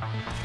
Bye.